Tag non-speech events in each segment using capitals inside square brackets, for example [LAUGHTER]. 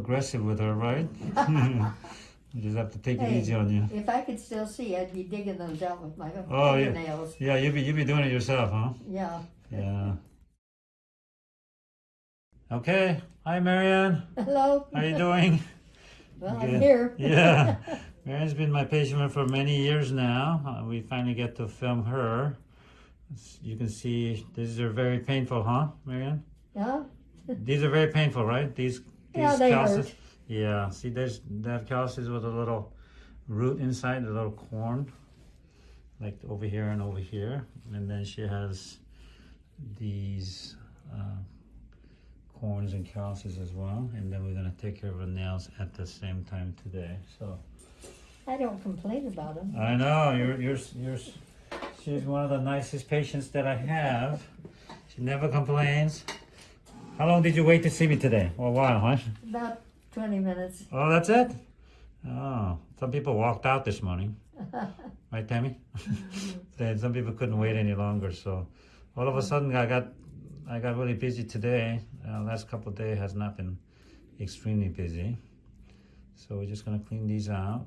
aggressive with her, right? [LAUGHS] [LAUGHS] you just have to take it easy on you. If I could still see, I'd be digging those out with my Oh, yeah. fingernails. Yeah, you be you be doing it yourself, huh? Yeah. Yeah. Okay. Hi, Marianne. Hello. How are you doing? [LAUGHS] Well, Good. I'm here. Yeah. Marianne's been my patient for many years now. Uh, we finally get to film her. You can see these are very painful, huh, Marianne? yeah. These are very painful, right? These these Yeah, they calluses. hurt. Yeah. See, there's that calluses with a little root inside, a little corn, like over here and over here, and then she has these uh, corns and calluses as well. And then we're gonna take care of her nails at the same time today. So I don't complain about them. I know you're you're you're. She's one of the nicest patients that I have. She never complains. How long did you wait to see me today? Oh, a while, huh? About 20 minutes. Oh, that's it? Oh, some people walked out this morning. [LAUGHS] Right, Tammy? [LAUGHS] then some people couldn't wait any longer. So all of a sudden I got I got really busy today. Uh, last couple of days has not been extremely busy. So we're just gonna clean these out.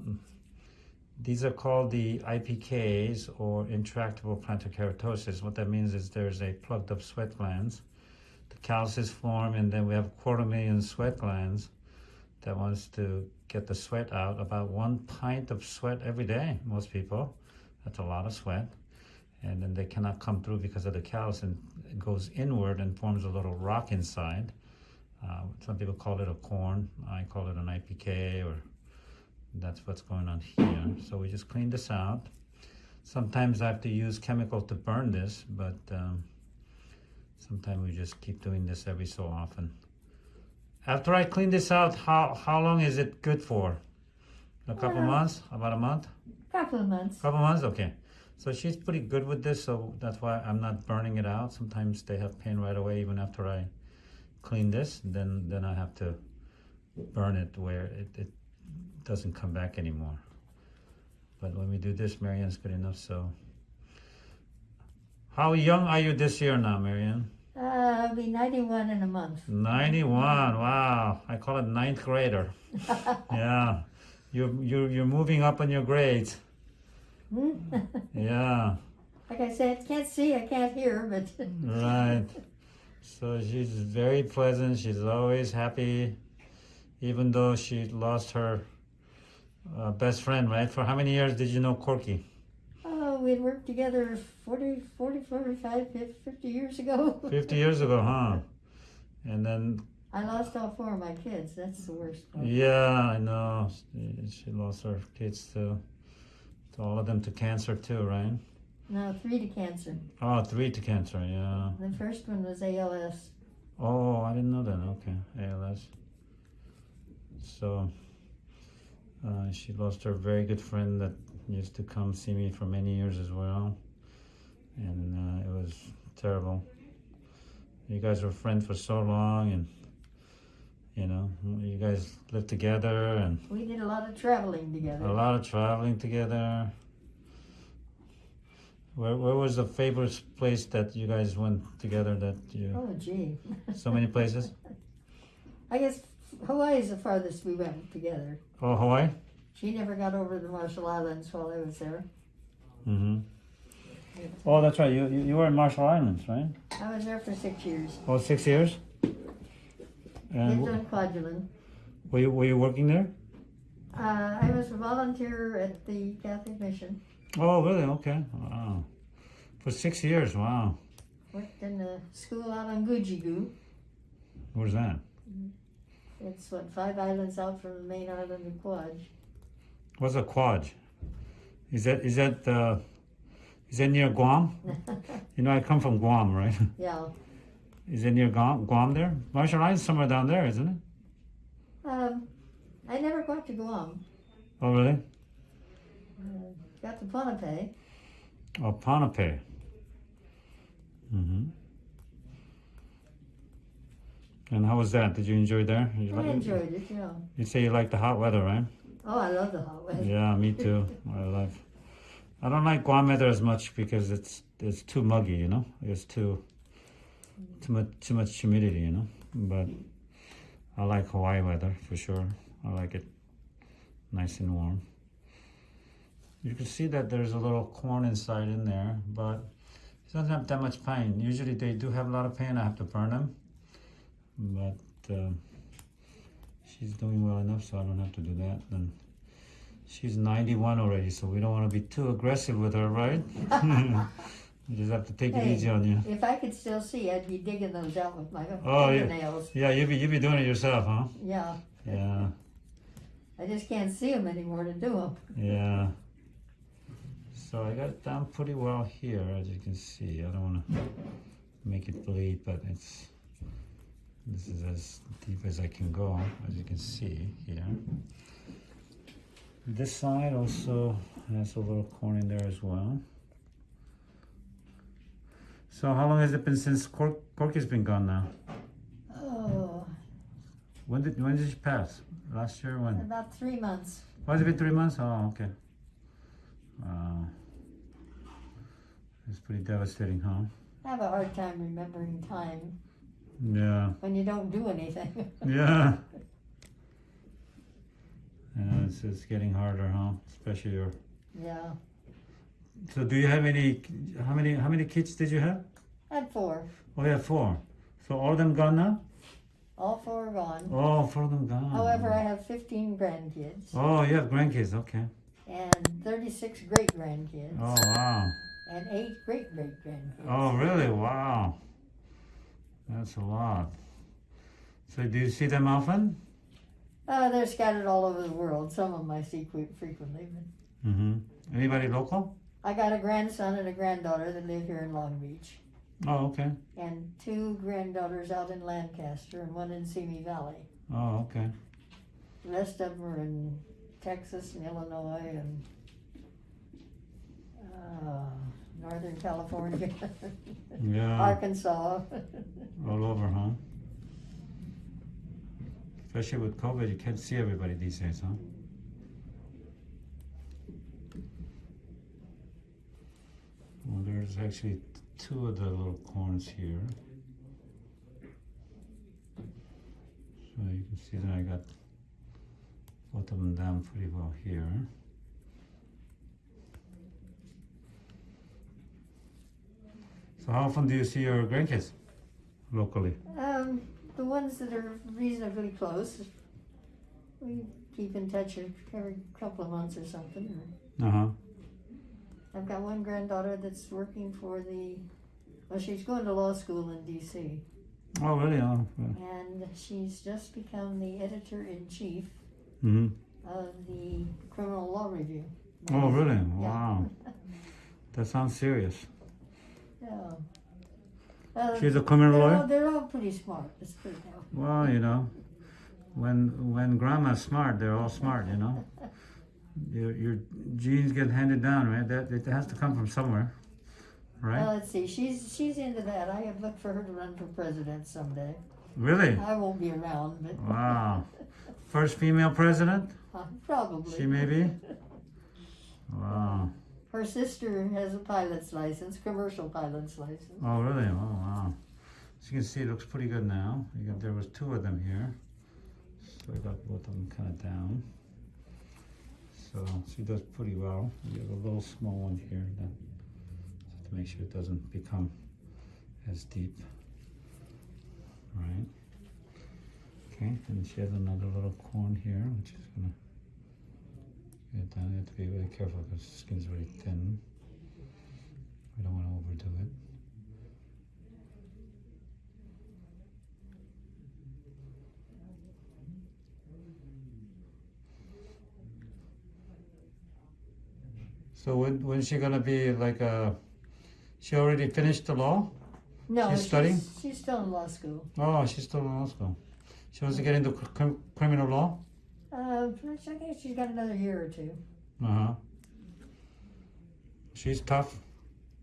These are called the IPKs or intractable plantar keratosis. What that means is there's a plugged up sweat glands. The calluses form and then we have a quarter million sweat glands that wants to get the sweat out. About one pint of sweat every day, most people. That's a lot of sweat. And then they cannot come through because of the callus and it goes inward and forms a little rock inside. Uh, some people call it a corn. I call it an IPK or that's what's going on here. So we just clean this out. Sometimes I have to use chemical to burn this, but um, sometimes we just keep doing this every so often. After I clean this out, how, how long is it good for? A couple Uh, months? About a month? Couple of months. Couple months? Okay. So she's pretty good with this, so that's why I'm not burning it out. Sometimes they have pain right away even after I clean this. Then then I have to burn it where it, it doesn't come back anymore. But when we do this, Marianne's good enough, so. How young are you this year now, Marianne? Uh, I'll be 91 in a month. 91. Wow. I call it ninth grader. [LAUGHS] Yeah. You're, you're, you're moving up on your grades. Hmm? [LAUGHS] Yeah. like I said, can't see, I can't hear, but [LAUGHS] Right. So she's very pleasant. She's always happy, even though she lost her uh, best friend, right? For how many years did you know Corky? Oh, we'd worked together 40, 40, 45, 50 years ago. [LAUGHS] 50 years ago, huh? And then, I lost all four of my kids. That's the worst part. yeah, I know. She, she lost her kids to, to all of them to cancer too, right? No, three to cancer. Oh, three to cancer, yeah. The first one was ALS. Oh, I didn't know that. Okay, ALS. So uh, she lost her very good friend that used to come see me for many years as well, and uh, it was terrible. You guys were friends for so long, and you know, you guys lived together and We did a lot of traveling together. a lot of traveling together. Where, where was the favorite place that you guys went together? That you Oh, gee. [LAUGHS] so many places. I guess Hawaii is the farthest we went together. Oh, Hawaii. She never got over the Marshall Islands while I was there. Mm-hmm. Oh, that's right. You, you you were in Marshall Islands, right? I was there for six years. Oh, six years. And Lived on Kwajalein. were you were you working there? Uh, I was a volunteer at the Catholic Mission. Oh, really? Okay. Wow. For six years. Wow. Worked in a school out on Gugeegue. Where's that? It's what five islands out from the main island of Kwaj. What's a quad? Is that is that uh, is that near Guam? [LAUGHS] You know, I come from Guam, right? [LAUGHS] yeah. Is it near Guam? Guam there? Marshall Islands somewhere down there, isn't it? Um, I never got to Guam. Oh, really? Uh, got to Ponape. Oh, Ponape. Mm-hmm. And how was that? Did you enjoy there? You I like- enjoyed it, yeah. You say you like the hot weather, right? Oh, I love the hot weather. [LAUGHS] Yeah, me too. I love. I don't like Guam weather as much because it's it's too muggy, you know. It's too too much too much humidity, you know. But I like Hawaii weather for sure. I like it nice and warm. You can see that there's a little corn inside in there, but it doesn't have that much pain. Usually they do have a lot of pain. I have to burn them, but um, she's doing well enough, so I don't have to do that. And she's 91 already, so we don't want to be too aggressive with her, right? [LAUGHS] you just have to take it easy on you. If I could still see, I'd be digging those out with my Oh, yeah. fingernails. Yeah, you'd be you'd be doing it yourself, huh? Yeah, Yeah, I just can't see them anymore to do them. yeah. So I got it down pretty well here, as you can see. I don't want to make it bleed, but it's this is as deep as I can go, as you can see here. This side also has a little corn in there as well. So how long has it been since Cork, Corky's been gone now? Oh, When did when did she pass? Last year? When? about three months. Has it been three months? Oh, okay. Wow. It's pretty devastating, huh? I have a hard time remembering time Yeah. when you don't do anything. Yeah. [LAUGHS] Yeah, it's, it's getting harder, huh? Especially your. yeah, So, do you have any? How many? How many kids did you have? I had four. Oh, yeah, four. So all of them gone now? All four are gone. Oh, four of them gone. However, I have 15 grandkids Oh, you have grandkids. Okay. and 36 great grandkids Oh, wow. and eight great great grandkids. Oh, really? Wow. That's a lot. So, do you see them often? Uh, they're scattered all over the world. Some of them I see que- frequently. But Mm-hmm. Anybody local? I got a grandson and a granddaughter that live here in Long Beach, Oh, okay. and two granddaughters out in Lancaster and one in Simi Valley. Oh, okay. The rest of them are in Texas and Illinois and uh, Northern California, Yeah, Arkansas. all over, huh? Especially with COVID, you can't see everybody these days, huh? Well, there's actually two of the little corns here. So you can see that I got both of them down pretty well here. So how often do you see your grandkids locally? Um, the ones that are reasonably close, we keep in touch every couple of months or something. Uh huh. I've got one granddaughter that's working for the, well, she's going to law school in D.C. Oh, really? Oh, yeah. and she's just become the editor in chief hmm of the Criminal Law Review. Oh, really? Wow. [LAUGHS] That sounds serious. Yeah. Uh, She's a criminal they're, all, they're all pretty smart. Let's put it that way. Well, you know, when when grandma's smart, they're all smart, you know. [LAUGHS] Your, your genes get handed down, right? That it has to come from somewhere, right? Well, let's see. She's she's into that. I have looked for her to run for president someday. Really? I won't be around, but Wow. First female president? uh, [LAUGHS] probably. She may be? [LAUGHS] Wow. Her sister has a pilot's license, commercial pilot's license. Oh, really? Oh, wow. As you can see, it looks pretty good now. Got, there was two of them here. So I got both of them kind of down. So she does pretty well. You have a little small one here that, to make sure it doesn't become as deep. Right. Okay, and she has another little corn here, which is gonna down. You have to be really careful because the skin's very thin. We don't want to overdo it. So when when's she gonna be like a? She already finished the law. No, She's studying? She's still in law school. Oh, she's still in law school. She wants to get into cr- cr- criminal law. Uh, I guess she's got another year or two. Uh huh. She's tough.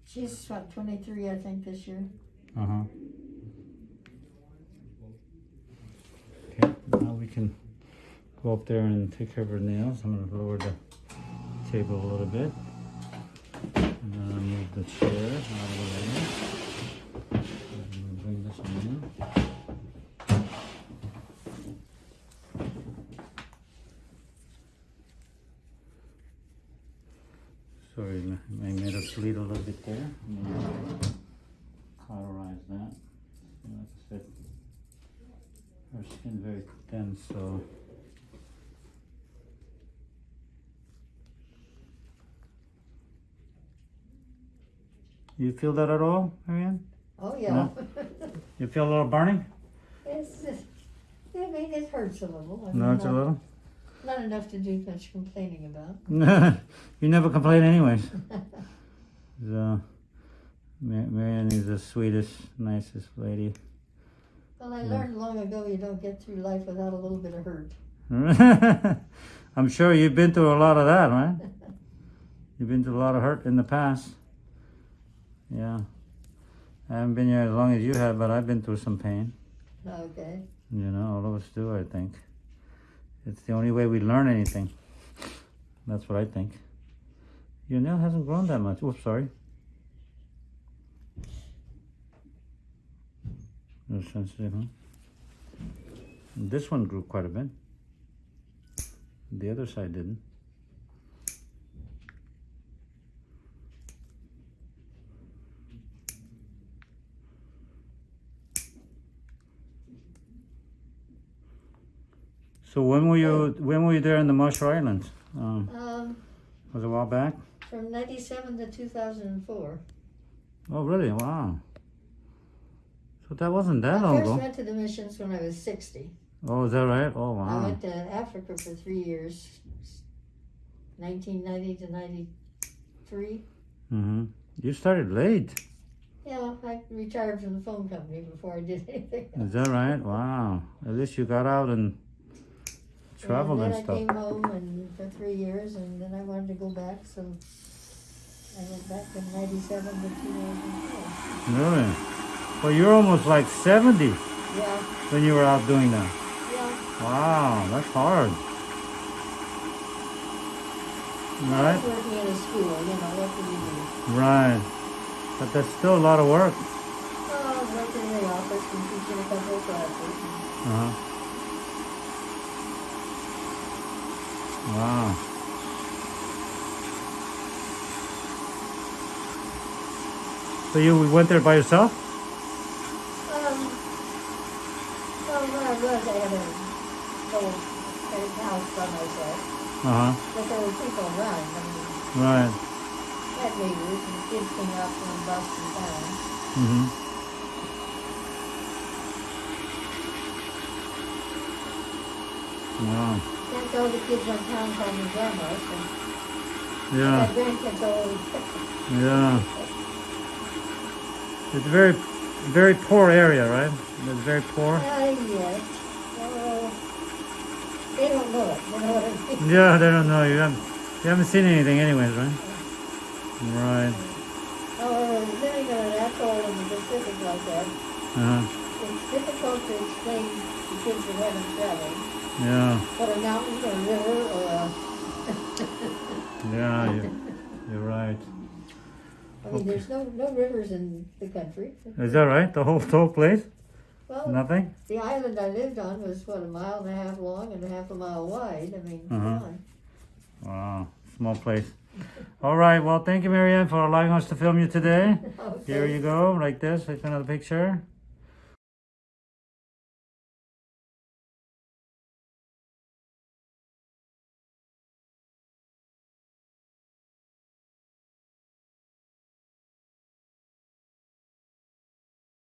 She's what, 23, I think, this year. Uh huh. Okay, now we can go up there and take care of her nails. I'm gonna lower the table a little bit. And then I'll move the chair out of the way. And we'll bring this one in. Sorry, I made her bleed a little bit there. I'm gonna Cauterize that. Like I said, skin very thin, so. You feel that at all, Marianne? Oh, yeah. [LAUGHS] You feel a little burning? It's, just- I mean, it hurts a little. I mean, No, it's a not- little. Not enough to do much complaining about. [LAUGHS] you never complain anyways. [LAUGHS] So, Ma- Marianne is the sweetest, nicest lady. Well, I learned long ago you don't get through life without a little bit of hurt. [LAUGHS] I'm sure you've been through a lot of that, right? [LAUGHS] You've been through a lot of hurt in the past. Yeah. I haven't been here as long as you have, but I've been through some pain. Okay. You know, all of us do, I think. It's the only way we learn anything. That's what I think. Your nail hasn't grown that much. Oops, sorry. No sensitive, huh? This one grew quite a bit. The other side didn't. So when were you when were you there in the Marshall Islands? Um, Um, was it a while back? from 97 to 2004. Oh, really? Wow. So that wasn't that I long first ago. went to the missions when I was 60. Oh, is that right? Oh, wow. I went to Africa for three years, 1990 to 93. Mm-hmm. You started late. Yeah, I retired from the phone company before I did [LAUGHS] anything. Is that right? Wow. At least you got out and traveled and, then stuff. I came home and for three years, and then I wanted to go back, so I went back in '97 to 2004. Really? Well, you're almost like 70 Yeah, when you were out doing that. yeah. Wow, that's hard. Right? working in a school, you know, what could you do? Right. But that's still a lot of work. Oh, I was working in the office and teaching a couple of classes. Uh-huh. Wow. So you went there by yourself? Um, well, I had a little big house by myself, Uh-huh. but there were people around. I mean, Right. Had neighbors and kids came out from Boston town. Mm-hmm. Wow. That's all the kids on town call me grandma, so Yeah. my grandkids always, [LAUGHS] Yeah. It's a very, very poor area, right? It's very poor. yes, oh, they don't know it, you know what I mean? Yeah, they don't know. You haven't, you haven't seen anything anyways, right? Right. Oh, living in an atoll in the Pacific like that, Uh-huh. it's difficult to explain to kids haven't traveled Yeah. what a mountain or a river or a, Yeah, you, you're right. I mean, there's no, no rivers in the country. Is that right? The whole, the whole place? Well, Nothing? the island I lived on was, what, a mile and a half long and a half a mile wide, I mean, Uh-huh. on. Wow. Small place. All right. Well, thank you, Marianne, for allowing us to film you today. [LAUGHS] Here you go, like this. Take another picture.